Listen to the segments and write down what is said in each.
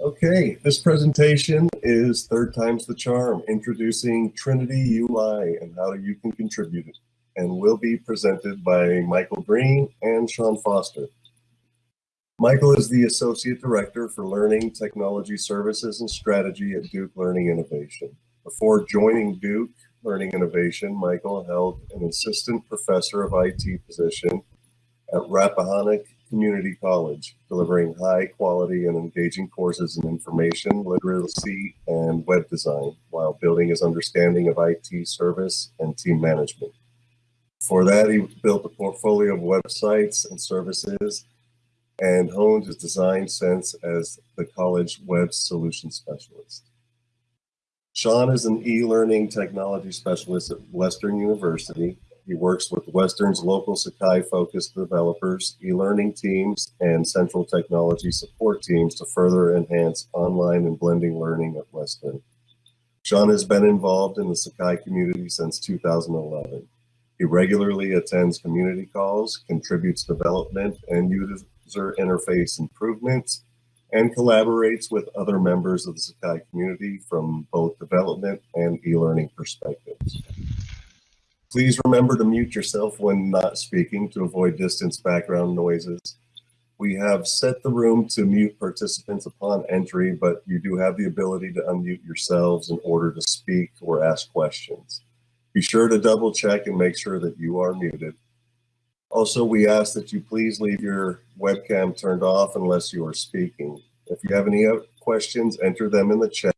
Okay, this presentation is Third Time's the Charm, introducing Trinity UI and how you can contribute it, and will be presented by Michael Green and Sean Foster. Michael is the Associate Director for Learning, Technology Services and Strategy at Duke Learning Innovation. Before joining Duke Learning Innovation, Michael held an Assistant Professor of IT position at Rappahannock Community College, delivering high quality and engaging courses in information, literacy, and web design while building his understanding of IT service and team management. For that, he built a portfolio of websites and services and honed his design sense as the college web solution specialist. Sean is an e-learning technology specialist at Western University he works with Western's local Sakai-focused developers, e-learning teams, and central technology support teams to further enhance online and blending learning at Western. Sean has been involved in the Sakai community since 2011. He regularly attends community calls, contributes development and user interface improvements, and collaborates with other members of the Sakai community from both development and e-learning perspectives. Please remember to mute yourself when not speaking to avoid distance background noises. We have set the room to mute participants upon entry, but you do have the ability to unmute yourselves in order to speak or ask questions. Be sure to double check and make sure that you are muted. Also, we ask that you please leave your webcam turned off unless you are speaking. If you have any questions, enter them in the chat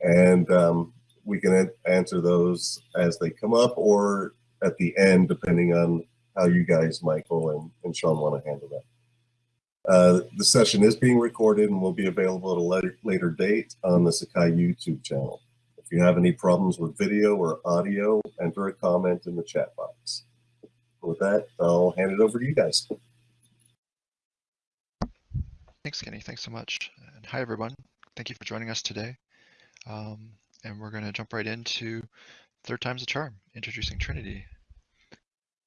and um, we can answer those as they come up or at the end, depending on how you guys, Michael and, and Sean, want to handle that. Uh, the session is being recorded and will be available at a later, later date on the Sakai YouTube channel. If you have any problems with video or audio, enter a comment in the chat box. With that, I'll hand it over to you guys. Thanks, Kenny. Thanks so much. And hi, everyone. Thank you for joining us today. Um, and we're going to jump right into third time's a charm, introducing Trinity.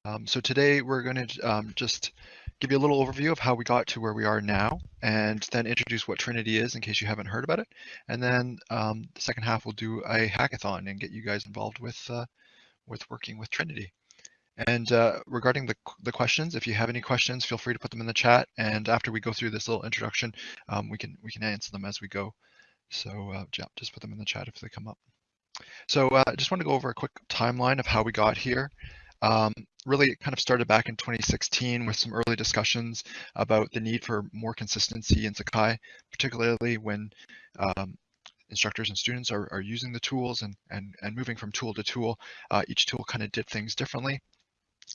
Um, so today we're going to um, just give you a little overview of how we got to where we are now, and then introduce what Trinity is in case you haven't heard about it. And then um, the second half we'll do a hackathon and get you guys involved with uh, with working with Trinity. And uh, regarding the, the questions, if you have any questions, feel free to put them in the chat. And after we go through this little introduction, um, we can we can answer them as we go. So uh, yeah, just put them in the chat if they come up. So uh, I just want to go over a quick timeline of how we got here. Um, really it kind of started back in 2016 with some early discussions about the need for more consistency in Sakai, particularly when um, instructors and students are, are using the tools and, and, and moving from tool to tool. Uh, each tool kind of did things differently.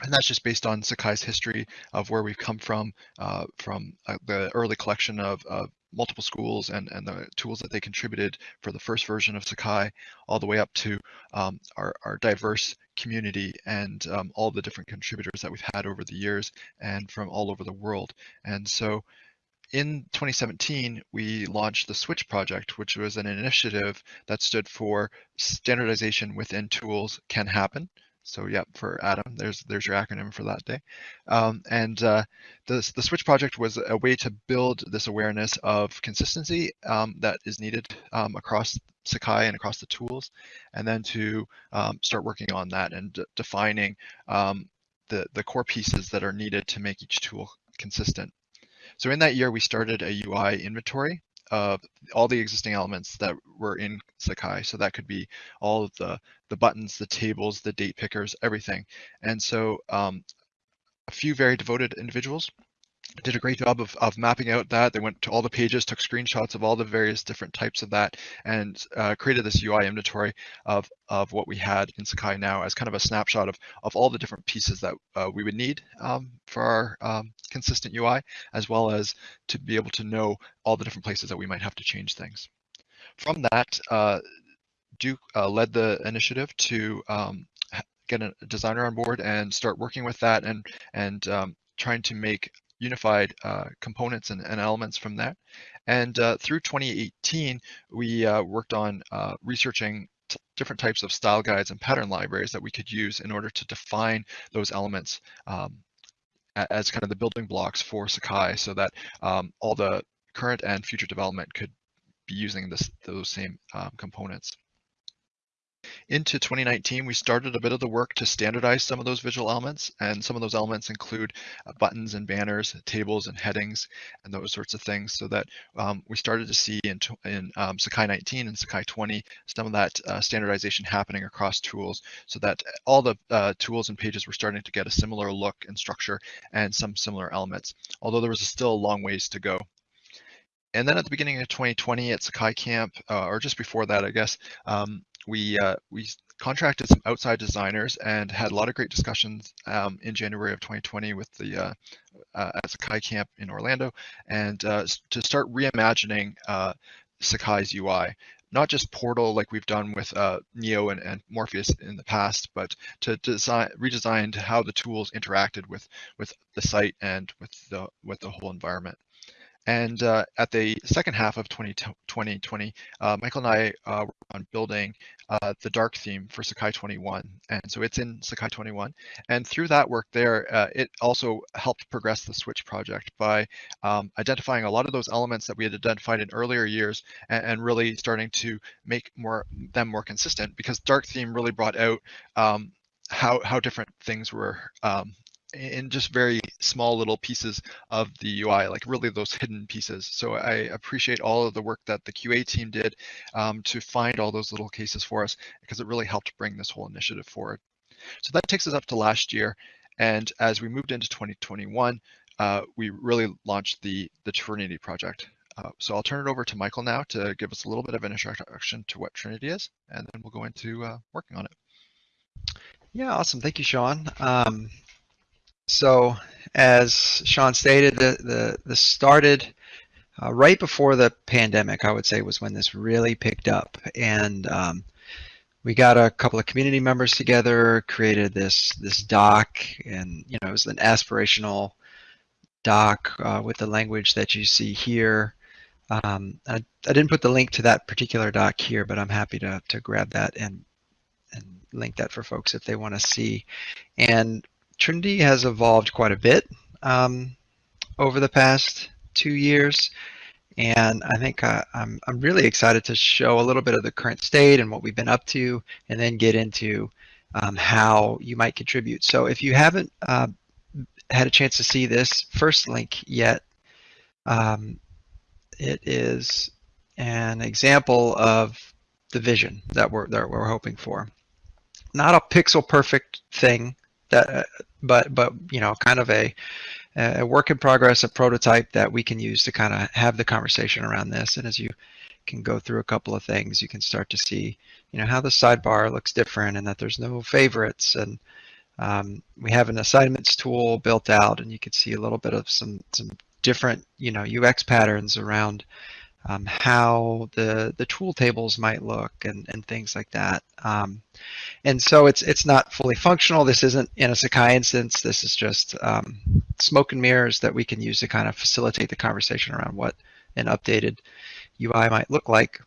And that's just based on Sakai's history of where we've come from, uh, from uh, the early collection of, of multiple schools and, and the tools that they contributed for the first version of Sakai, all the way up to um, our, our diverse community and um, all the different contributors that we've had over the years and from all over the world. And so in 2017, we launched the Switch project, which was an initiative that stood for standardization within tools can happen. So yeah, for Adam, there's there's your acronym for that day. Um, and uh, the the Switch project was a way to build this awareness of consistency um, that is needed um, across Sakai and across the tools, and then to um, start working on that and defining um, the the core pieces that are needed to make each tool consistent. So in that year, we started a UI inventory of all the existing elements that were in Sakai. So that could be all of the, the buttons, the tables, the date pickers, everything. And so um, a few very devoted individuals did a great job of, of mapping out that. They went to all the pages, took screenshots of all the various different types of that, and uh, created this UI inventory of, of what we had in Sakai now as kind of a snapshot of, of all the different pieces that uh, we would need um, for our um, consistent UI, as well as to be able to know all the different places that we might have to change things. From that, uh, Duke uh, led the initiative to um, get a designer on board and start working with that and, and um, trying to make unified uh, components and, and, elements from that. And uh, through 2018, we uh, worked on uh, researching different types of style guides and pattern libraries that we could use in order to define those elements um, as kind of the building blocks for Sakai so that um, all the current and future development could be using this, those same um, components. Into 2019, we started a bit of the work to standardize some of those visual elements, and some of those elements include uh, buttons and banners, tables and headings, and those sorts of things, so that um, we started to see in, in um, Sakai 19 and Sakai 20 some of that uh, standardization happening across tools, so that all the uh, tools and pages were starting to get a similar look and structure and some similar elements, although there was still a long ways to go. And then at the beginning of 2020 at Sakai Camp, uh, or just before that, I guess, um, we uh, we contracted some outside designers and had a lot of great discussions um, in January of 2020 with the uh, uh, at Sakai Camp in Orlando, and uh, to start reimagining uh, Sakai's UI. Not just Portal like we've done with uh, Neo and, and, Morpheus in the past, but to design redesign how the tools interacted with with the site and with the with the whole environment. And uh, at the second half of 2020, uh, Michael and I uh, were on building uh, the dark theme for Sakai 21. And so it's in Sakai 21. And through that work there, uh, it also helped progress the Switch project by um, identifying a lot of those elements that we had identified in earlier years and, and, really starting to make more them more consistent because dark theme really brought out um, how, how different things were um, in just very small little pieces of the UI, like really those hidden pieces. So I appreciate all of the work that the QA team did um, to find all those little cases for us because it really helped bring this whole initiative forward. So that takes us up to last year. And as we moved into 2021, uh, we really launched the, the Trinity project. Uh, so I'll turn it over to Michael now to give us a little bit of an introduction to what Trinity is, and then we'll go into uh, working on it. Yeah, awesome. Thank you, Sean. Um, so as Sean stated, the, the, started uh, right before the pandemic, I would say was when this really picked up. And um, we got a couple of community members together, created this, this doc, and you know, it was an aspirational doc uh, with the language that you see here. Um, I, I, didn't put the link to that particular doc here, but I'm happy to, to grab that and, and link that for folks if they want to see. And Trinity has evolved quite a bit um, over the past two years. And I think uh, I'm, I'm really excited to show a little bit of the current state and what we've been up to, and then get into um, how you might contribute. So if you haven't uh, had a chance to see this first link yet, um, it is an example of the vision that we're, that we're hoping for. Not a pixel perfect thing, that uh, but but you know kind of a a work in progress a prototype that we can use to kind of have the conversation around this. And as you can go through a couple of things you can start to see you know how the sidebar looks different and that there's no favorites. And um, we have an assignments tool built out and you can see a little bit of some some different you know UX patterns around um, how the the tool tables might look and, and things like that. Um, and so it's it's not fully functional. This isn't in a Sakai instance. This is just um, smoke and mirrors that we can use to kind of facilitate the conversation around what an updated UI might look like.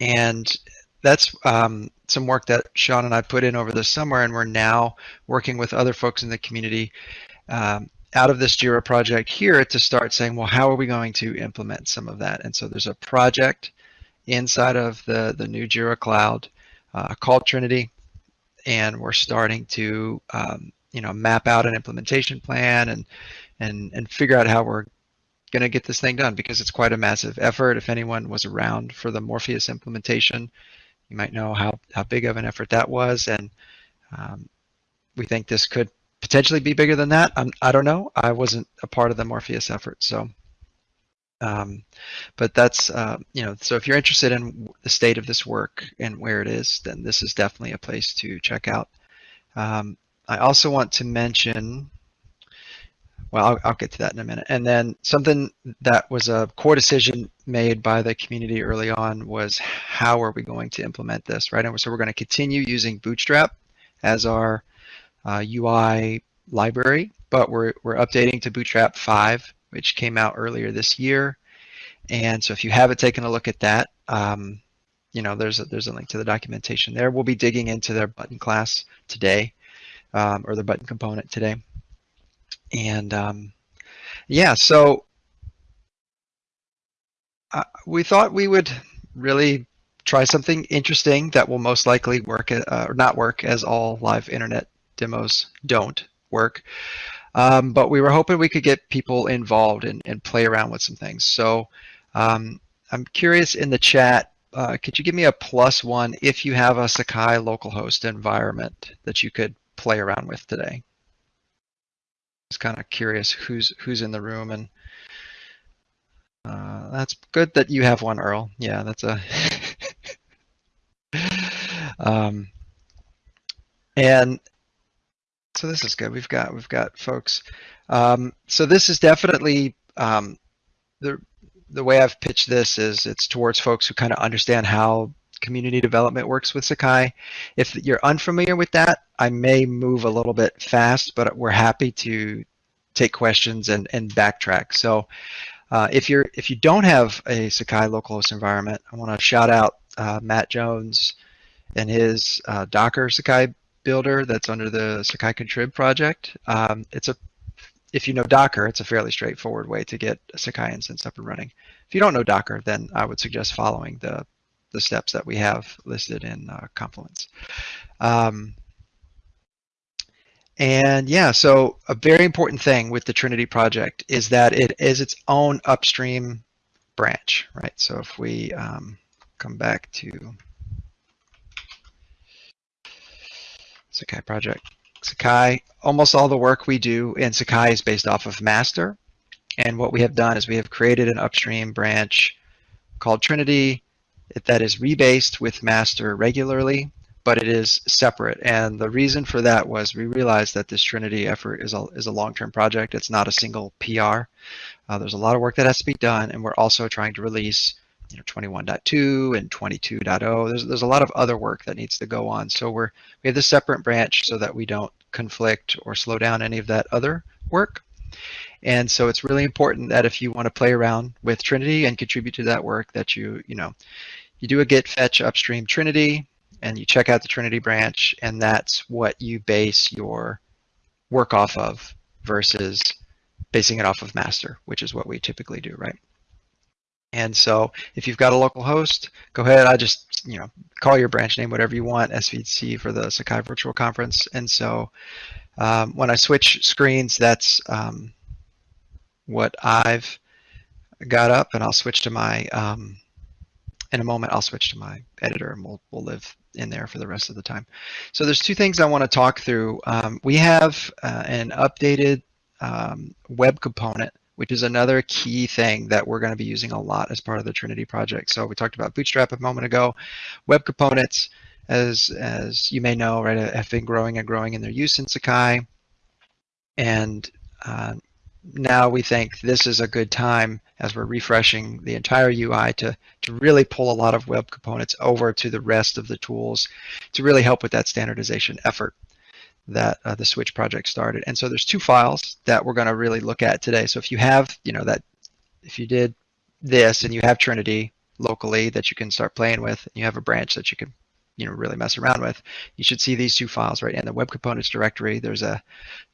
And that's um, some work that Sean and I put in over the summer, and we're now working with other folks in the community um, out of this JIRA project here to start saying, well, how are we going to implement some of that? And so there's a project inside of the, the new JIRA cloud uh, called Trinity, and we're starting to um, you know map out an implementation plan and and and figure out how we're going to get this thing done because it's quite a massive effort. If anyone was around for the Morpheus implementation, you might know how how big of an effort that was, and um, we think this could potentially be bigger than that. I'm, I don't know. I wasn't a part of the Morpheus effort, so. Um, but that's uh, you know, so if you're interested in the state of this work and where it is, then this is definitely a place to check out. Um, I also want to mention. Well, I'll, I'll get to that in a minute. And then something that was a core decision made by the community early on was how are we going to implement this, right? And so we're going to continue using Bootstrap as our uh, UI library, but we're, we're updating to Bootstrap 5, which came out earlier this year. And so if you haven't taken a look at that, um, you know, there's a, there's a link to the documentation there. We'll be digging into their button class today, um, or the button component today. And um, yeah, so uh, we thought we would really try something interesting that will most likely work uh, or not work as all live internet demos don't work. Um, but we were hoping we could get people involved and, and play around with some things. So um, I'm curious in the chat, uh, could you give me a plus one if you have a Sakai localhost environment that you could play around with today? Just kind of curious who's who's in the room and uh, that's good that you have one, Earl. Yeah, that's a. um, and so this is good. We've got we've got folks. Um, so this is definitely um, the the way I've pitched this is it's towards folks who kind of understand how community development works with Sakai. If you're unfamiliar with that, I may move a little bit fast, but we're happy to take questions and, and backtrack. So uh, if you're if you don't have a Sakai localhost environment, I want to shout out uh, Matt Jones and his uh, Docker Sakai builder that's under the Sakai Contrib project. Um, it's a if you know Docker, it's a fairly straightforward way to get a Sakai instance up and running. If you don't know Docker, then I would suggest following the the steps that we have listed in uh, Confluence. Um, and yeah, so a very important thing with the Trinity project is that it is its own upstream branch, right? So if we um, come back to Sakai project, Sakai, almost all the work we do in Sakai is based off of master. And what we have done is we have created an upstream branch called Trinity that is rebased with master regularly but it is separate. And the reason for that was we realized that this Trinity effort is a, is a long-term project. It's not a single PR. Uh, there's a lot of work that has to be done, and we're also trying to release you know 21.2 and 22.0. There's there's a lot of other work that needs to go on. So we're we have this separate branch so that we don't conflict or slow down any of that other work. And so it's really important that if you want to play around with Trinity and contribute to that work, that you you know you do a git fetch upstream Trinity, and you check out the Trinity branch, and that's what you base your work off of versus basing it off of master, which is what we typically do, right? And so if you've got a local host, go ahead. I just, you know, call your branch name, whatever you want, SVC for the Sakai Virtual Conference. And so um, when I switch screens, that's um, what I've got up and I'll switch to my, um, in a moment, I'll switch to my editor and we'll, we'll live in there for the rest of the time. So there's two things I want to talk through. Um, we have uh, an updated um, web component, which is another key thing that we're going to be using a lot as part of the Trinity project. So we talked about Bootstrap a moment ago. Web components, as as you may know, right, have been growing and growing in their use in Sakai. And uh, now we think this is a good time as we're refreshing the entire UI to, to really pull a lot of web components over to the rest of the tools to really help with that standardization effort that uh, the Switch project started. And so there's two files that we're going to really look at today. So if you have, you know, that if you did this and you have Trinity locally that you can start playing with, and you have a branch that you can, you know, really mess around with, you should see these two files, right? In the web components directory, there's a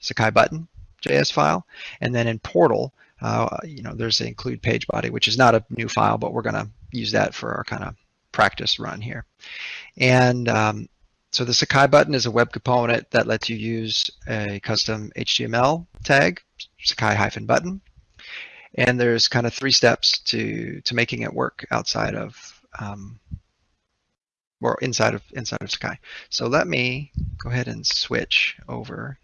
Sakai button JS file. And then in Portal, uh, you know, there's the include page body, which is not a new file, but we're going to use that for our kind of practice run here. And um, so the Sakai button is a web component that lets you use a custom HTML tag, Sakai-button. And there's kind of three steps to to making it work outside of um, or inside of inside of Sakai. So let me go ahead and switch over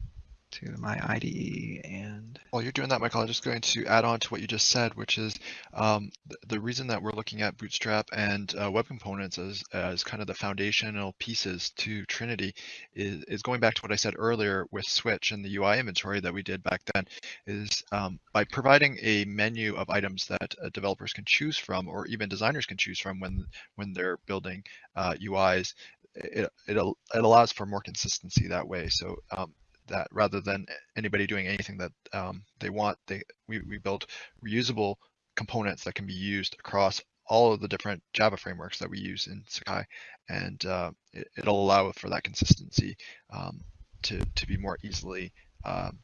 to my IDE and while you're doing that, Michael, I'm just going to add on to what you just said, which is um, the, reason that we're looking at Bootstrap and uh, web components as, as kind of the foundational pieces to Trinity is, is going back to what I said earlier with Switch and the UI inventory that we did back then is um, by providing a menu of items that uh, developers can choose from or even designers can choose from when, when they're building uh, UIs, it, it, it, allows for more consistency that way. So um, that rather than anybody doing anything that um, they want, they we, we build reusable components that can be used across all of the different Java frameworks that we use in Sakai, and uh, it, will allow for that consistency um, to to be more easily. Um,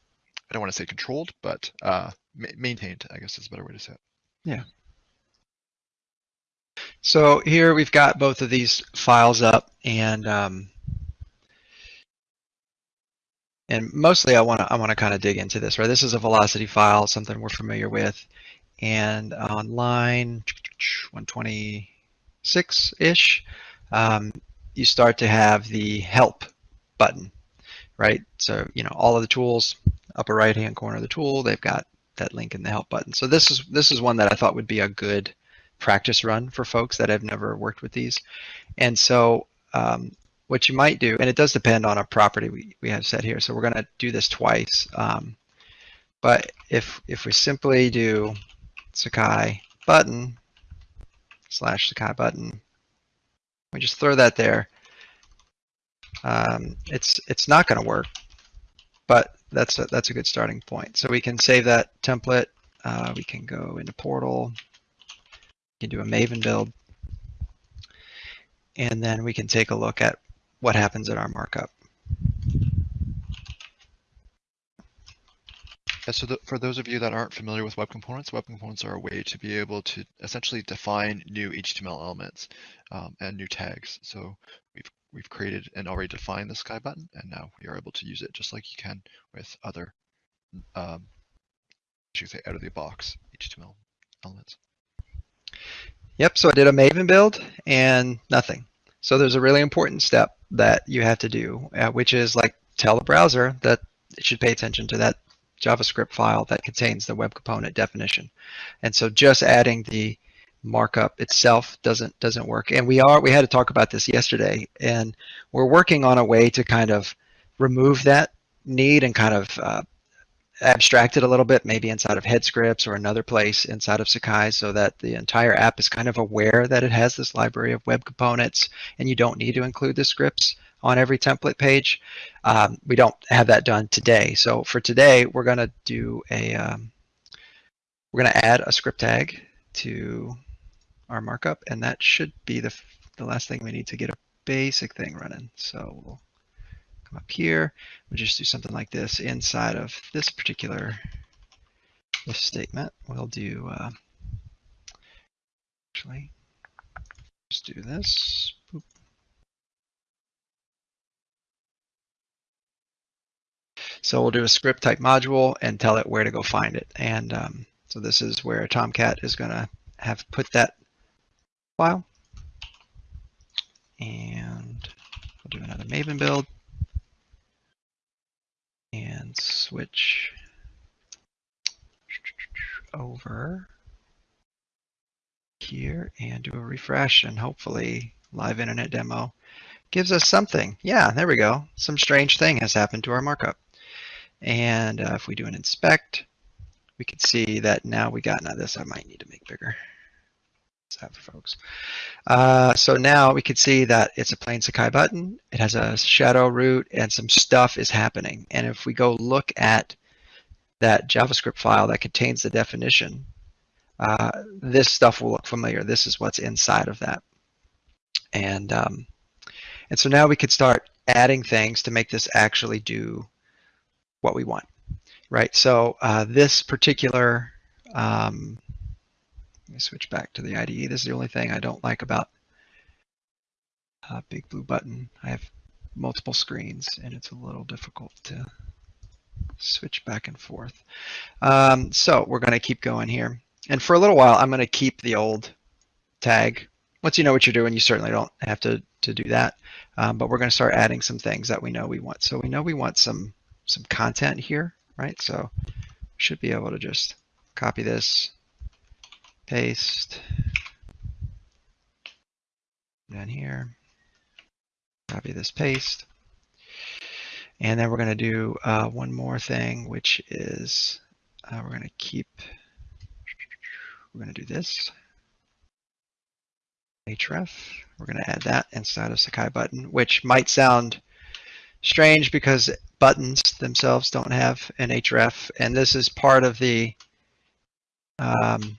I don't want to say controlled, but uh, ma maintained. I guess is a better way to say it. Yeah. So here we've got both of these files up and um, and mostly I want to I want to kind of dig into this, right? This is a velocity file, something we're familiar with. And on line 126-ish, um, you start to have the help button, right? So, you know, all of the tools, upper right-hand corner of the tool, they've got that link in the help button. So this is this is one that I thought would be a good practice run for folks that have never worked with these. And so um, what you might do, and it does depend on a property we, we have set here. So we're going to do this twice. Um, but if if we simply do Sakai button slash Sakai button, we just throw that there. Um, it's it's not going to work, but that's a, that's a good starting point. So we can save that template. Uh, we can go into Portal. We can do a Maven build. And then we can take a look at what happens in our markup. Yeah, so the, for those of you that aren't familiar with web components, web components are a way to be able to essentially define new HTML elements um, and new tags. So we've we've created and already defined the Sakai button, and now we are able to use it just like you can with other, um, I should say, out of the box HTML elements. Yep, so I did a Maven build and nothing. So there's a really important step that you have to do, uh, which is like tell the browser that it should pay attention to that JavaScript file that contains the web component definition. And so just adding the markup itself doesn't doesn't work. And we are we had to talk about this yesterday, and we're working on a way to kind of remove that need and kind of uh, abstract it a little bit, maybe inside of head scripts or another place inside of Sakai so that the entire app is kind of aware that it has this library of web components and you don't need to include the scripts on every template page. Um, we don't have that done today. So for today, we're going to do a, um, we're going to add a script tag to our markup, and that should be the, the last thing we need to get a basic thing running. So we'll come up here, we'll just do something like this inside of this particular if statement. We'll do, uh, actually, just do this. Boop. So we'll do a script type module and tell it where to go find it. And um, so this is where Tomcat is going to have put that file. And we'll do another Maven build and switch over here and do a refresh and hopefully live internet demo gives us something. Yeah, there we go. Some strange thing has happened to our markup. And uh, if we do an inspect, we can see that now we got, now this I might need to make bigger. That for folks. Uh, so now we can see that it's a plain Sakai button. It has a shadow root and some stuff is happening. And if we go look at that JavaScript file that contains the definition, uh, this stuff will look familiar. This is what's inside of that. And, um, and so now we could start adding things to make this actually do what we want, right? So uh, this particular um, let me switch back to the IDE. This is the only thing I don't like about a Big Blue Button. I have multiple screens and it's a little difficult to switch back and forth. Um, so we're going to keep going here. And for a little while, I'm going to keep the old tag. Once you know what you're doing, you certainly don't have to, to do that. Um, but we're going to start adding some things that we know we want. So we know we want some, some content here, right? So should be able to just copy this, paste down here, copy this paste. And then we're going to do uh, one more thing, which is uh, we're going to keep, we're going to do this. href, we're going to add that inside of Sakai button, which might sound strange because buttons themselves don't have an href. And this is part of the um,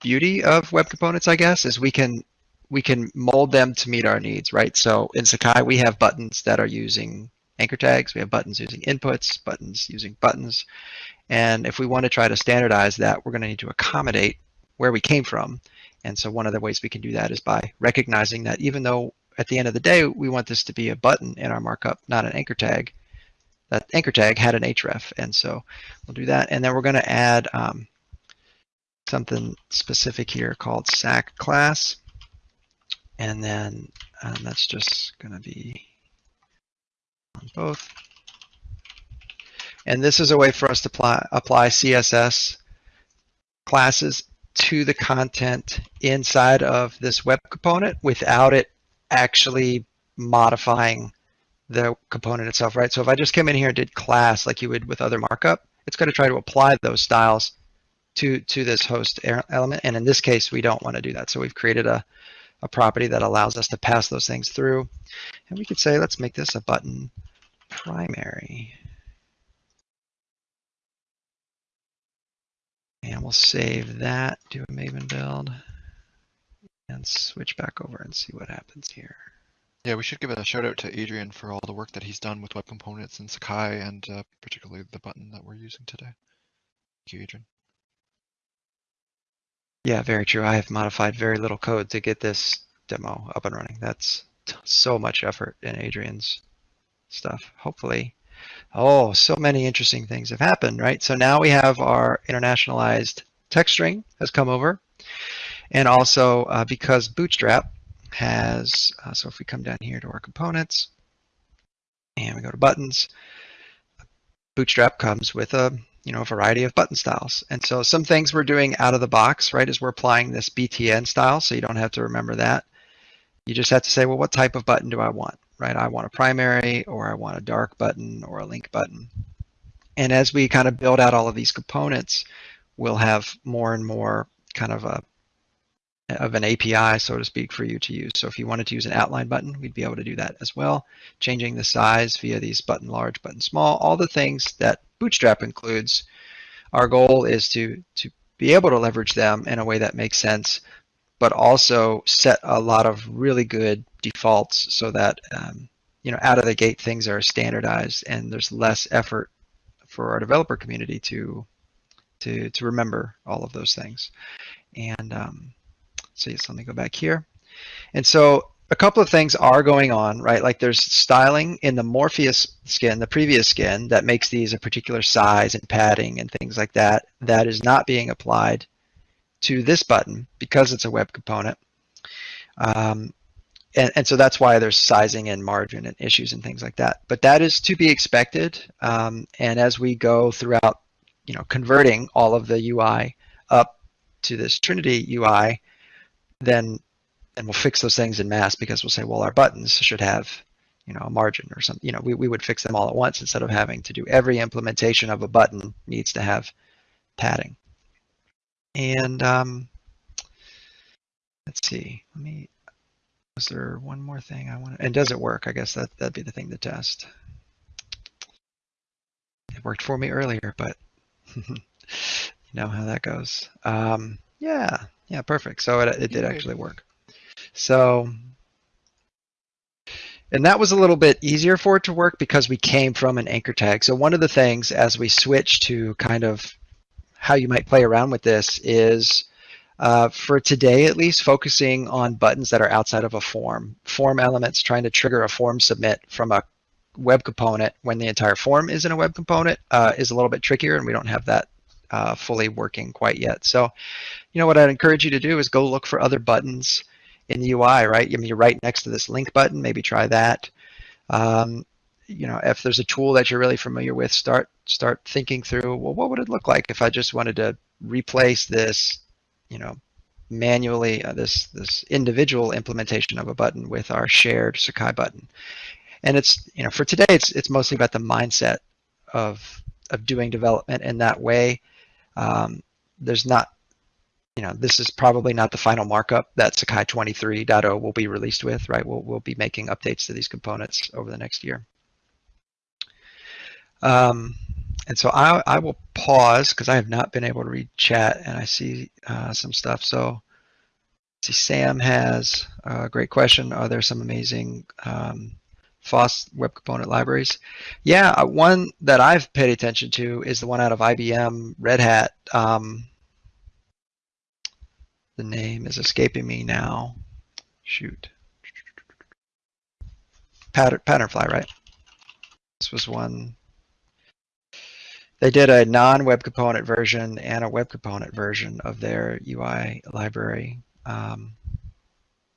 beauty of web components, I guess, is we can we can mold them to meet our needs, right? So in Sakai, we have buttons that are using anchor tags. We have buttons using inputs, buttons using buttons. And if we want to try to standardize that, we're going to need to accommodate where we came from. And so one of the ways we can do that is by recognizing that even though at the end of the day, we want this to be a button in our markup, not an anchor tag, that anchor tag had an href. And so we'll do that. And then we're going to add um, something specific here called sac class. And then um, that's just going to be on both. And this is a way for us to apply, apply CSS classes to the content inside of this web component without it actually modifying the component itself, right? So if I just came in here and did class like you would with other markup, it's going to try to apply those styles to, to this host element. And in this case, we don't want to do that. So we've created a, a property that allows us to pass those things through. And we could say, let's make this a button primary. And we'll save that, do a Maven build, and switch back over and see what happens here. Yeah, we should give a shout out to Adrian for all the work that he's done with web components in Sakai and uh, particularly the button that we're using today. Thank you, Adrian. Yeah, very true. I have modified very little code to get this demo up and running. That's so much effort in Adrian's stuff. Hopefully Oh, so many interesting things have happened, right? So now we have our internationalized text string has come over. And also uh, because Bootstrap has, uh, so if we come down here to our components and we go to buttons, Bootstrap comes with a you know, a variety of button styles. And so some things we're doing out of the box, right, is we're applying this BTN style, so you don't have to remember that. You just have to say, well, what type of button do I want? right? I want a primary or I want a dark button or a link button. And as we kind of build out all of these components, we'll have more and more kind of a of an API, so to speak, for you to use. So if you wanted to use an outline button, we'd be able to do that as well. Changing the size via these button large, button small, all the things that Bootstrap includes. Our goal is to, to be able to leverage them in a way that makes sense but also set a lot of really good defaults so that um, you know out of the gate things are standardized and there's less effort for our developer community to to to remember all of those things. And um, so let me go back here. And so a couple of things are going on, right? Like there's styling in the Morpheus skin, the previous skin, that makes these a particular size and padding and things like that. That is not being applied to this button because it's a web component. Um, and, and, so that's why there's sizing and margin and issues and things like that. But that is to be expected. Um, and as we go throughout, you know, converting all of the UI up to this Trinity UI, then and we'll fix those things in mass because we'll say, well, our buttons should have, you know, a margin or something. You know, we, we would fix them all at once instead of having to do every implementation of a button needs to have padding. And um, let's see, let me, was there one more thing I want to, and does it work? I guess that, that'd be the thing to test. It worked for me earlier, but you know how that goes. Um, yeah, yeah, perfect. So it, it did actually work. So, and that was a little bit easier for it to work because we came from an anchor tag. So one of the things as we switch to kind of how you might play around with this is uh, for today at least focusing on buttons that are outside of a form. Form elements trying to trigger a form submit from a web component when the entire form is in a web component uh, is a little bit trickier and we don't have that uh, fully working quite yet. So, you know, what I'd encourage you to do is go look for other buttons in the UI, right? I mean, you're right next to this link button, maybe try that. Um, you know, if there's a tool that you're really familiar with, start start thinking through, well, what would it look like if I just wanted to replace this, you know, manually uh, this this individual implementation of a button with our shared Sakai button. And it's, you know, for today, it's it's mostly about the mindset of of doing development in that way. Um, there's not, you know, this is probably not the final markup that Sakai 23.0 will be released with, right? We'll, we'll be making updates to these components over the next year. Um, and so I, I will pause because I have not been able to read chat and I see uh, some stuff. So see, Sam has a great question. Are there some amazing um, FOSS web component libraries? Yeah, uh, one that I've paid attention to is the one out of IBM Red Hat. Um, the name is escaping me now. Shoot. Pattern, Patternfly, right? This was one. They did a non-web component version and a web component version of their UI library. Um,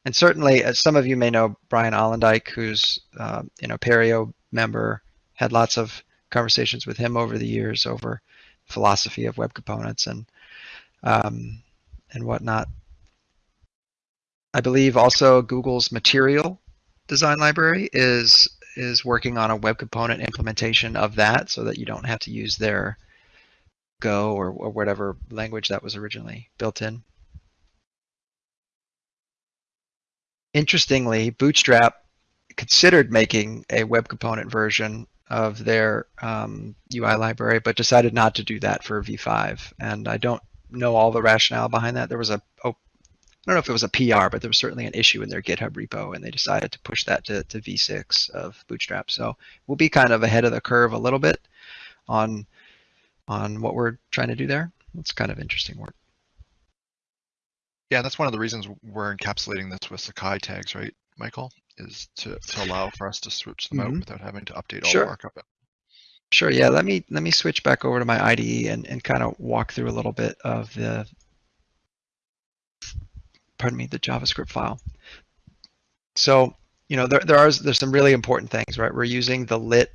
and certainly, as some of you may know Brian Allendike, who's uh, you know Apereo member, had lots of conversations with him over the years over philosophy of web components and um, and whatnot. I believe also Google's Material design library is is working on a web component implementation of that so that you don't have to use their Go or, or whatever language that was originally built in. Interestingly, Bootstrap considered making a web component version of their um, UI library, but decided not to do that for V5. And I don't know all the rationale behind that. There was a, oh, I don't know if it was a PR, but there was certainly an issue in their GitHub repo, and they decided to push that to, to V6 of Bootstrap. So we'll be kind of ahead of the curve a little bit on on what we're trying to do there. It's kind of interesting work. Yeah, that's one of the reasons we're encapsulating this with Sakai tags, right, Michael? Is to, to allow for us to switch them out Mhm. without having to update all Sure. the markup. Sure. Yeah. Let me let me switch back over to my IDE and, and kind of walk through a little bit of the pardon me the JavaScript file. So you know there there are there's some really important things, right? We're using the lit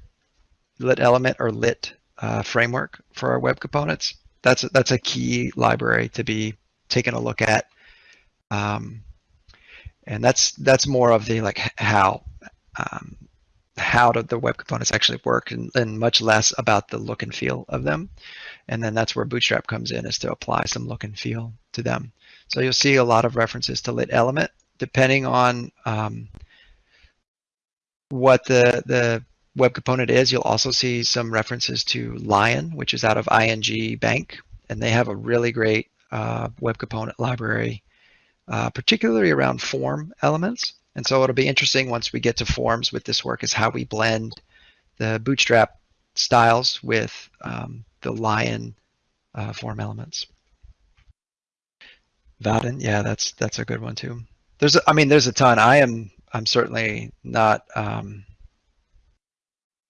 lit element or lit uh, framework for our web components. That's that's a key library to be taking a look at. Um, and that's that's more of the like how um, how do the web components actually work and, and much less about the look and feel of them. And then that's where Bootstrap comes in is to apply some look and feel to them. So you'll see a lot of references to lit element depending on um, what the, the web component is. You'll also see some references to Lion, which is out of ING Bank. And they have a really great uh, web component library, uh, particularly around form elements. And so it'll be interesting once we get to forms with this work is how we blend the Bootstrap styles with um, the Lion uh, form elements. Vaadin, yeah, that's that's a good one too. There's, a, I mean, there's a ton. I am, I'm certainly not um,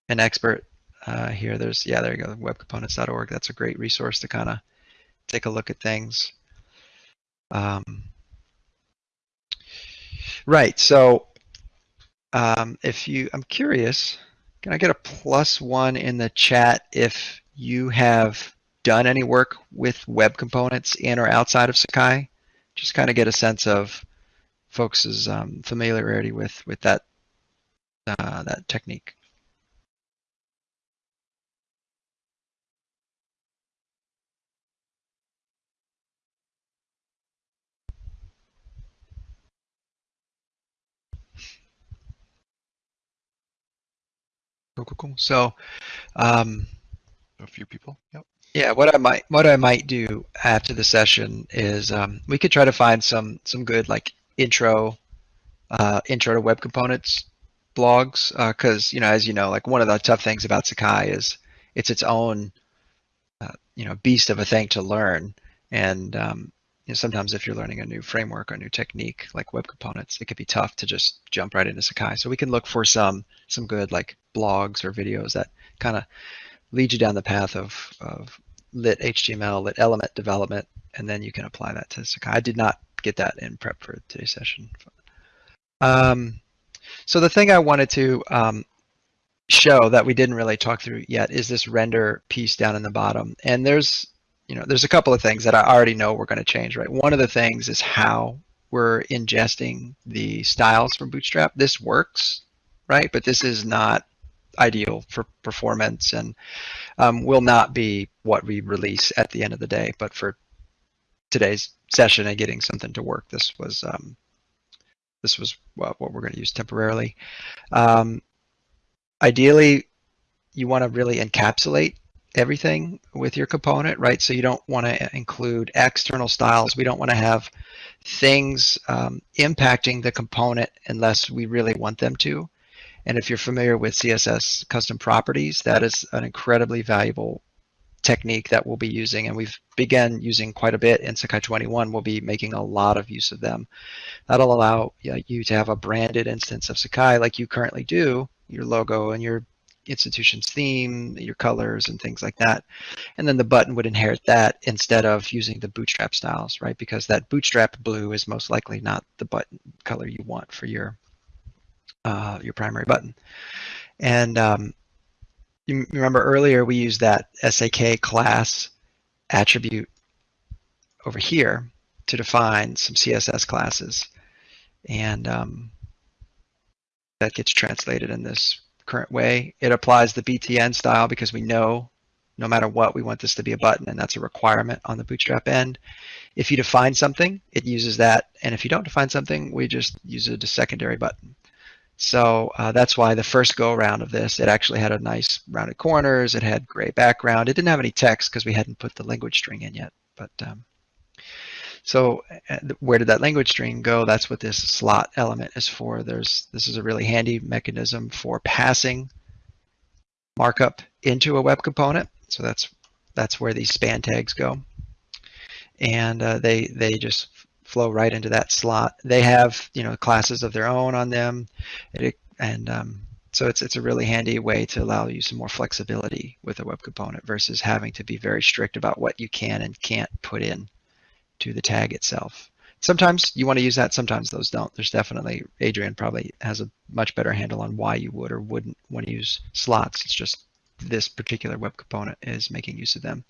an expert uh, here. There's, yeah, there you go, webcomponents.org. That's a great resource to kind of take a look at things. Um, Right. So um, if you, I'm curious, can I get a plus one in the chat if you have done any work with web components in or outside of Sakai? Just kind of get a sense of folks' um, familiarity with with that uh, that technique. Cool, cool, cool. So, um, A few people. Yep. Yeah, what I might what I might do after the session is um, we could try to find some some good like intro uh, intro to web components blogs because you know as you know like one of the tough things about Sakai is it's its own uh, you know beast of a thing to learn and um, you know, sometimes if you're learning a new framework or new technique like web components it could be tough to just jump right into Sakai so we can look for some some good like blogs or videos that kind of lead you down the path of, of lit HTML, lit element development, and then you can apply that to Sakai. I did not get that in prep for today's session. Um, so the thing I wanted to um, show that we didn't really talk through yet is this render piece down in the bottom. And there's, you know, there's a couple of things that I already know we're going to change, right? One of the things is how we're ingesting the styles from Bootstrap. This works, right? But this is not ideal for performance and um, will not be what we release at the end of the day. But for today's session and getting something to work, this was um, this was what, what we're going to use temporarily. Um, ideally, you want to really encapsulate everything with your component, right? So you don't want to include external styles. We don't want to have things um, impacting the component unless we really want them to. And if you're familiar with CSS custom properties, that is an incredibly valuable technique that we'll be using, and we've begun using quite a bit in Sakai 21. We'll be making a lot of use of them. That'll allow you to have a branded instance of Sakai like you currently do, your logo and your institution's theme, your colors and things like that. And then the button would inherit that instead of using the bootstrap styles, right? Because that bootstrap blue is most likely not the button color you want for your uh, your primary button. And um, you remember earlier we used that SAK class attribute over here to define some CSS classes. And um, that gets translated in this current way. It applies the BTN style because we know no matter what, we want this to be a button and that's a requirement on the Bootstrap end. If you define something, it uses that. And if you don't define something, we just use it as a secondary button. So uh, that's why the first go around of this, it actually had a nice rounded corners. It had gray background. It didn't have any text because we hadn't put the language string in yet. But um, so where did that language string go? That's what this slot element is for. There's This is a really handy mechanism for passing markup into a web component. So that's that's where these span tags go. And uh, they, they just flow right into that slot. They have you know classes of their own on them, it, and um, so it's it's a really handy way to allow you some more flexibility with a web component versus having to be very strict about what you can and can't put in to the tag itself. Sometimes you want to use that, sometimes those don't. There's definitely, Adrian probably has a much better handle on why you would or wouldn't want to use slots. It's just this particular web component is making use of them.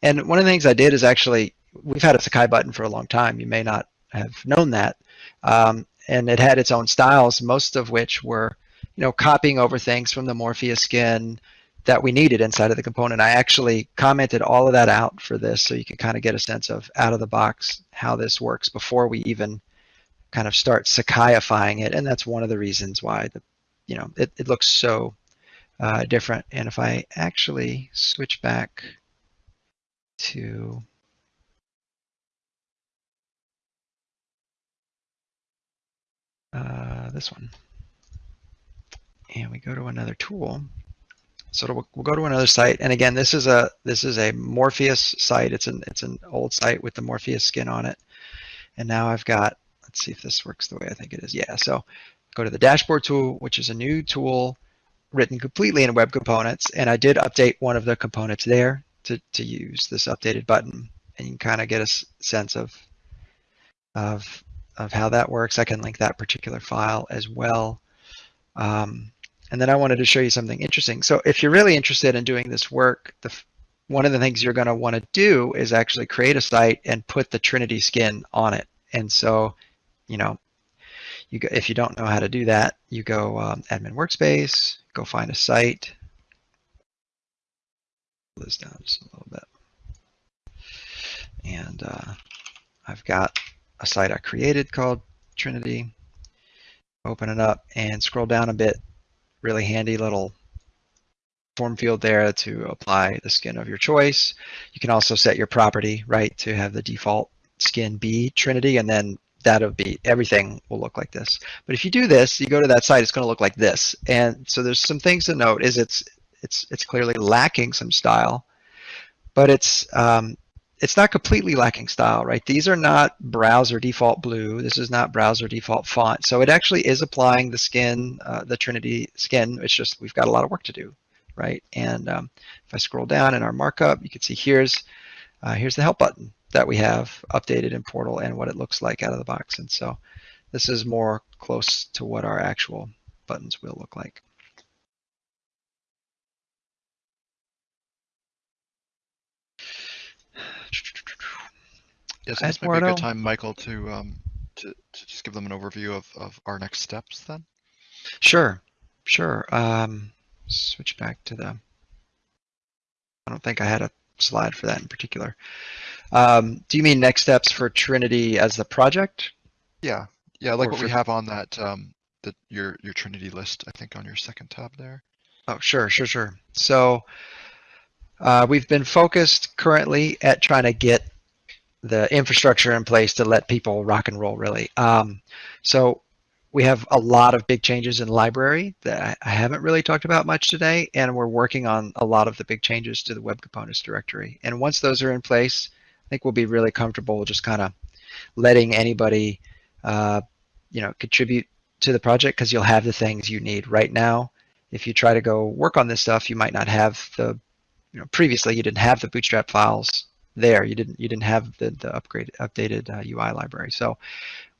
And one of the things I did is actually we've had a Sakai button for a long time. You may not have known that. Um, and it had its own styles, most of which were, you know, copying over things from the Morpheus skin that we needed inside of the component. I actually commented all of that out for this so you can kind of get a sense of out of the box how this works before we even kind of start Sakaiifying it. And that's one of the reasons why the, you know, it, it looks so uh, different. And if I actually switch back to uh, this one. And we go to another tool. So we'll, we'll, go to another site. And again, this is a this is a Morpheus site. It's an it's an old site with the Morpheus skin on it. And now I've got, let's see if this works the way I think it is. Yeah, so go to the dashboard tool, which is a new tool written completely in web components. And I did update one of the components there to, to use this updated button. And you can kind of get a sense of, of of how that works. I can link that particular file as well. Um, and then I wanted to show you something interesting. So if you're really interested in doing this work, the, one of the things you're going to want to do is actually create a site and put the Trinity skin on it. And so, you know, you go, if you don't know how to do that, you go um, admin workspace, go find a site. Pull This down just a little bit. And uh, I've got a site I created called Trinity. Open it up and scroll down a bit. Really handy little form field there to apply the skin of your choice. You can also set your property, right, to have the default skin be Trinity, and then that'll be, everything will look like this. But if you do this, you go to that site, it's gonna look like this. And so there's some things to note is it's, it's, it's clearly lacking some style, but it's, um, it's not completely lacking style, right? These are not browser default blue. This is not browser default font. So it actually is applying the skin, uh, the Trinity skin. It's just we've got a lot of work to do, right? And um, if I scroll down in our markup, you can see here's uh, here's the help button that we have updated in Portal and what it looks like out of the box. And so this is more close to what our actual buttons will look like. Yes, this might be a good time, Michael, to um, to, to just give them an overview of, of our next steps then. Sure, sure. Um, switch back to the. I don't think I had a slide for that in particular. Um, do you mean next steps for Trinity as the project? Yeah, yeah, like or what we have on that um, the your your Trinity list. I think on your second tab there. Oh, sure, sure, sure. So uh, we've been focused currently at trying to get the infrastructure in place to let people rock and roll really. Um, so we have a lot of big changes in library that I, haven't really talked about much today, and we're working on a lot of the big changes to the web components directory. And once those are in place, I think we'll be really comfortable just kind of letting anybody, uh, you know, contribute to the project because you'll have the things you need right now. If you try to go work on this stuff, you might not have the, you know, previously you didn't have the Bootstrap files there. You didn't you didn't have the the upgrade updated uh, UI library. So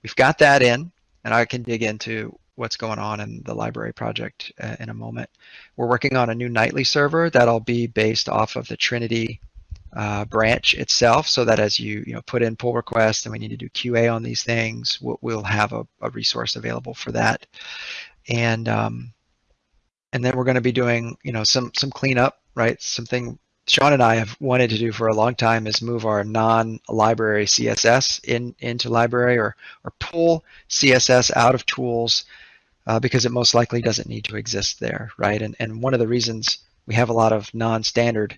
we've got that in, and I can dig into what's going on in the library project uh, in a moment. We're working on a new nightly server that'll be based off of the Trinity uh, branch itself so that as you you know put in pull requests and we need to do QA on these things, we'll, we'll have a, a, resource available for that. And um, and then we're going to be doing you know some some cleanup, right? Something Sean and I have wanted to do for a long time is move our non-library CSS in into library or or pull CSS out of tools uh, because it most likely doesn't need to exist there, right? And and one of the reasons we have a lot of non-standard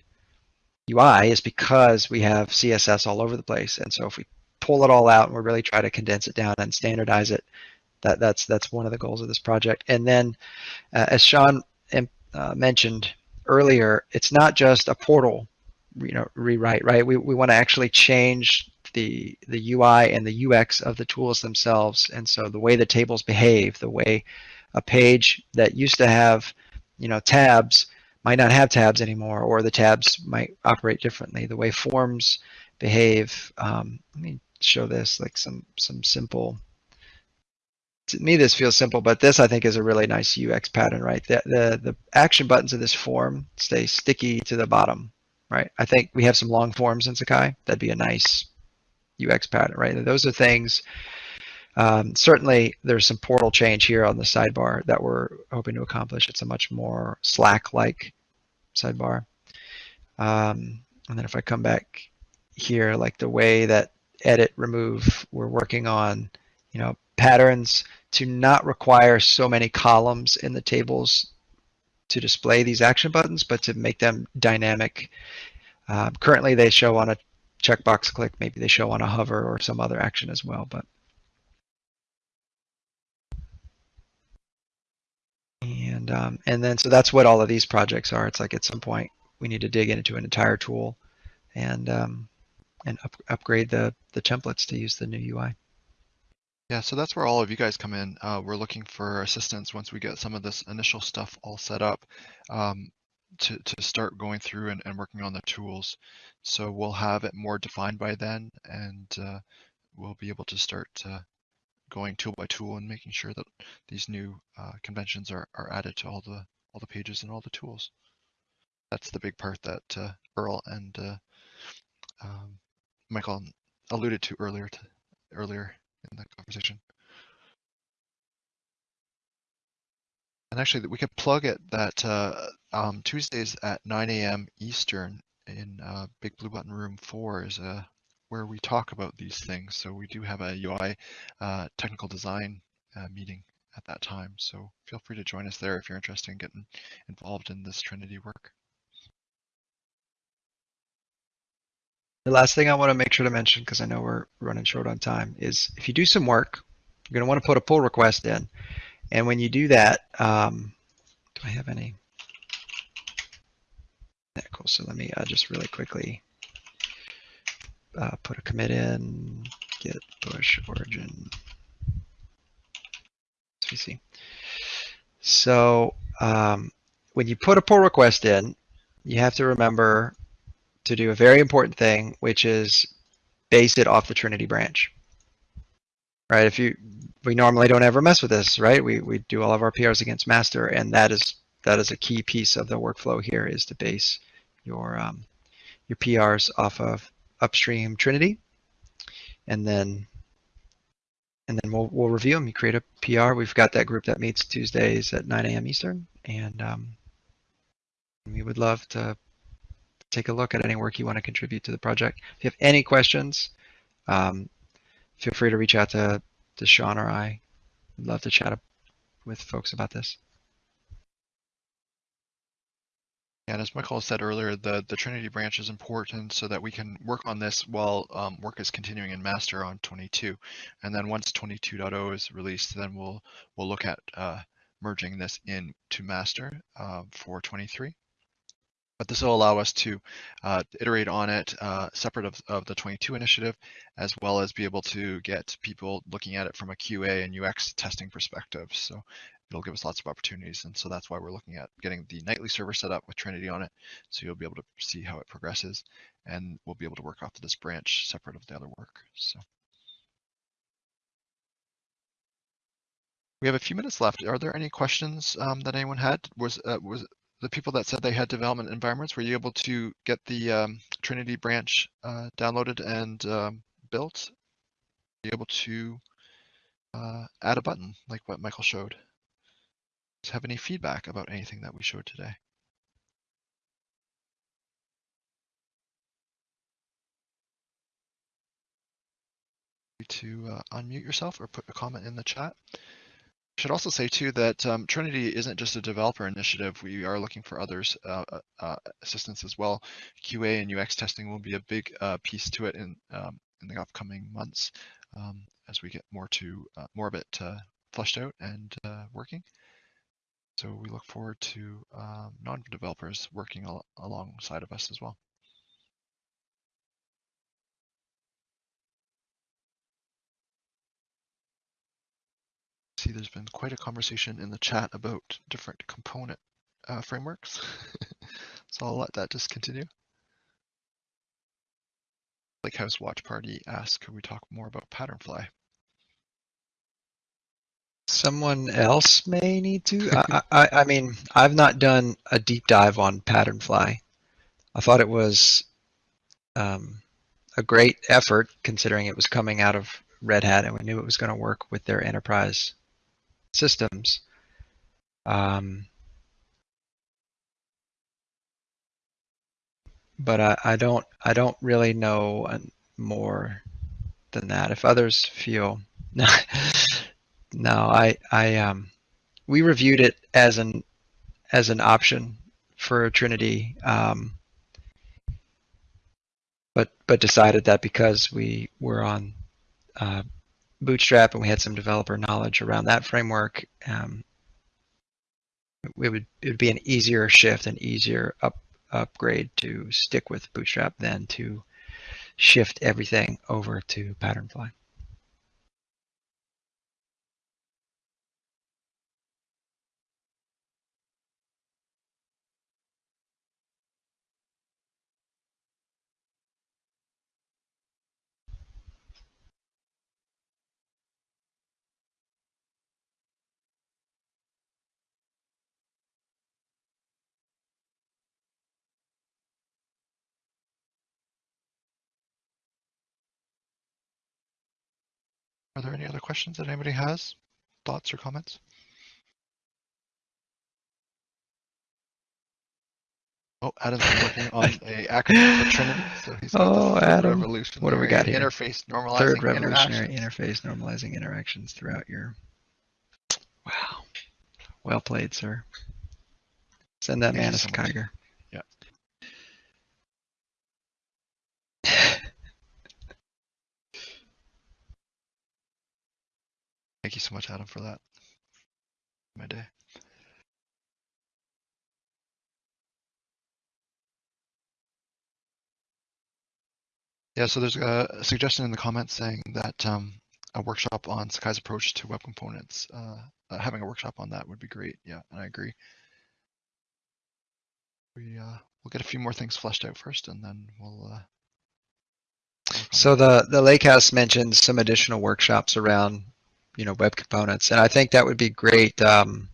UI is because we have CSS all over the place. And so if we pull it all out and we really try to condense it down and standardize it, that, that's that's one of the goals of this project. And then, uh, as Sean uh, mentioned earlier, it's not just a portal, you know, rewrite, right? We, we want to actually change the the UI and the UX of the tools themselves. And so the way the tables behave, the way a page that used to have, you know, tabs might not have tabs anymore, or the tabs might operate differently. The way forms behave. Um, let me show this like some some simple. To me, this feels simple, but this I think is a really nice UX pattern, right? The the, the action buttons of this form stay sticky to the bottom, right? I think we have some long forms in Sakai. That'd be a nice UX pattern, right? And those are things um, certainly, there's some portal change here on the sidebar that we're hoping to accomplish. It's a much more Slack-like sidebar. Um, and then if I come back here, like the way that edit, remove, we're working on, you know, patterns to not require so many columns in the tables to display these action buttons, but to make them dynamic. Um, currently, they show on a checkbox click. Maybe they show on a hover or some other action as well, but And, um, and then, so that's what all of these projects are. It's like at some point we need to dig into an entire tool and, um, and up, upgrade the, the templates to use the new UI. Yeah, so that's where all of you guys come in. Uh, we're looking for assistance once we get some of this initial stuff all set up um, to, to start going through and, and working on the tools. So we'll have it more defined by then and uh, we'll be able to start uh, going tool by tool and making sure that these new uh, conventions are, are added to all the all the pages and all the tools. That's the big part that uh, Earl and uh, um, Michael alluded to earlier to, earlier in that conversation. And actually, we could plug it that uh, um, Tuesdays at 9 a.m. Eastern in uh, Big Blue Button Room 4 is a where we talk about these things. So we do have a UI uh, technical design uh, meeting at that time. So feel free to join us there if you're interested in getting involved in this Trinity work. The last thing I want to make sure to mention, because I know we're running short on time, is if you do some work, you're going to want to put a pull request in. And when you do that, um, do I have any? Yeah, cool. So let me uh, just really quickly uh, put a commit in, git push origin. see. So um, when you put a pull request in, you have to remember to do a very important thing, which is base it off the Trinity branch. Right? If you, we normally don't ever mess with this, right? We we do all of our PRs against master, and that is that is a key piece of the workflow here is to base your um, your PRs off of upstream Trinity, and then and then we'll we'll review them. You create a PR. We've got that group that meets Tuesdays at 9 a.m. Eastern, and um, we would love to take a look at any work you want to contribute to the project. If you have any questions, um, feel free to reach out to to Sean or I. We'd love to chat with folks about this. And as Michael said earlier, the, the Trinity branch is important so that we can work on this while um, work is continuing in master on 22. And then once 22.0 is released, then we'll we'll look at uh, merging this in to master uh, for 23. But this will allow us to uh, iterate on it uh, separate of, of the 22 initiative, as well as be able to get people looking at it from a QA and UX testing perspective. So it'll give us lots of opportunities. And so that's why we're looking at getting the nightly server set up with Trinity on it. So you'll be able to see how it progresses and we'll be able to work off of this branch separate of the other work. So we have a few minutes left. Are there any questions um, that anyone had? Was uh, was the people that said they had development environments, were you able to get the um, Trinity branch uh, downloaded and um, built? Be able to uh, add a button like what Michael showed? have any feedback about anything that we showed today? To uh, unmute yourself or put a comment in the chat. Should also say too that um, Trinity isn't just a developer initiative. We are looking for others uh, uh, uh assistance as well. QA and UX testing will be a big uh, piece to it in um, in the upcoming months um, as we get more to uh, more of it fleshed out and working. So we look forward to um, non-developers working al alongside of us as well. See, there's been quite a conversation in the chat about different component uh, frameworks. so I'll let that just continue. Like House Watch Party asks, could we talk more about Patternfly? Someone else may need to. I, I, I mean, I've not done a deep dive on Patternfly. I thought it was um, a great effort considering it was coming out of Red Hat and we knew it was going to work with their enterprise systems. Um, but I, I don't I don't really know more than that. If others feel No, I, I, um, we reviewed it as an, as an option for Trinity, um, but but decided that because we were on uh, Bootstrap and we had some developer knowledge around that framework, um, it would it would be an easier shift, an easier up upgrade to stick with Bootstrap than to shift everything over to Patternfly. Are there any other questions that anybody has? Thoughts or comments? Oh, Adam's working on a acronym for Trinity, so he's oh, Adam. revolutionary What do we got here? interface normalizing Third revolutionary interactions. interface normalizing interactions throughout your. Wow. Well played, sir. Send that Thank man a so much. Thank you so much, Adam, for that. My day. Yeah, so there's a suggestion in the comments saying that um, a workshop on Sakai's approach to web components, uh, uh, having a workshop on that would be great. Yeah, and I agree. We uh, we'll get a few more things fleshed out first, and then we'll. Uh, so the the Lake House mentioned some additional workshops around, you know, web components, and I think that would be great. Um,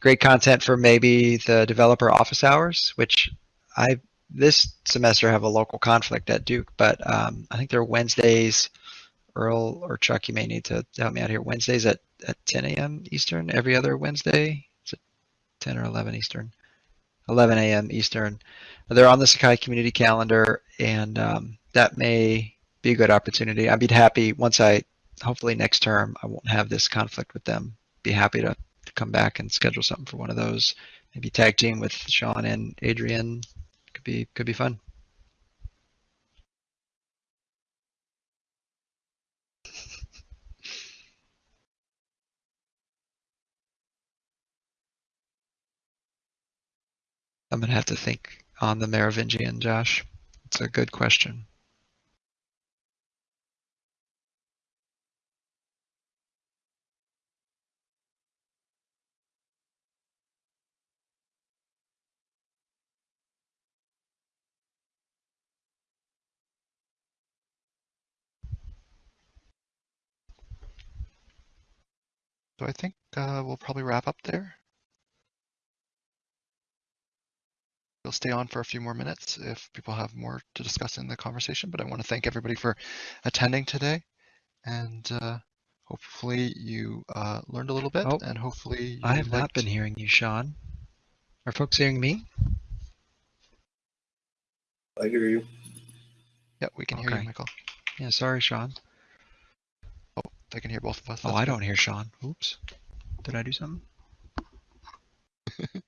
great content for maybe the developer office hours, which I this semester have a local conflict at Duke, but um, I think they're Wednesdays. Earl or Chuck, you may need to help me out here. Wednesdays at, at 10 a.m. Eastern, every other Wednesday. Is it 10 or 11 Eastern? 11 a.m. Eastern. They're on the Sakai community calendar, and um, that may be a good opportunity. I'd be happy once I, hopefully next term, I won't have this conflict with them. Be happy to, to come back and schedule something for one of those. maybe tag team with Sean and Adrian. Could be could be fun. I'm gonna have to think on the Merovingian, Josh. It's a good question. So I think uh, we'll probably wrap up there. We'll stay on for a few more minutes if people have more to discuss in the conversation, but I want to thank everybody for attending today. And uh, hopefully you uh, learned a little bit Oh, and hopefully I have not been hearing you, Sean. Are folks hearing me? I hear you. Yeah, we can hear you, Michael. Yeah, sorry, Sean. I can hear both of us. Oh, I don't hear Sean. Oops. Did I do something?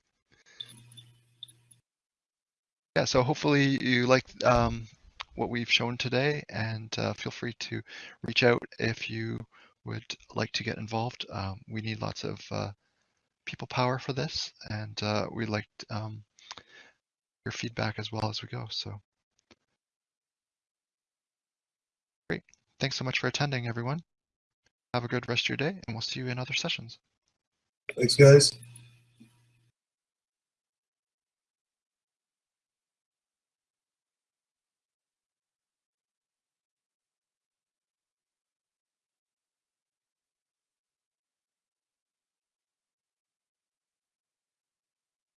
Yeah, so hopefully you liked um, what we've shown today and uh, feel free to reach out if you would like to get involved. Um, we need lots of uh, people power for this and uh, we'd like um, your feedback as well as we go. So great. Thanks so much for attending everyone. Have a good rest of your day and we'll see you in other sessions. Thanks, guys.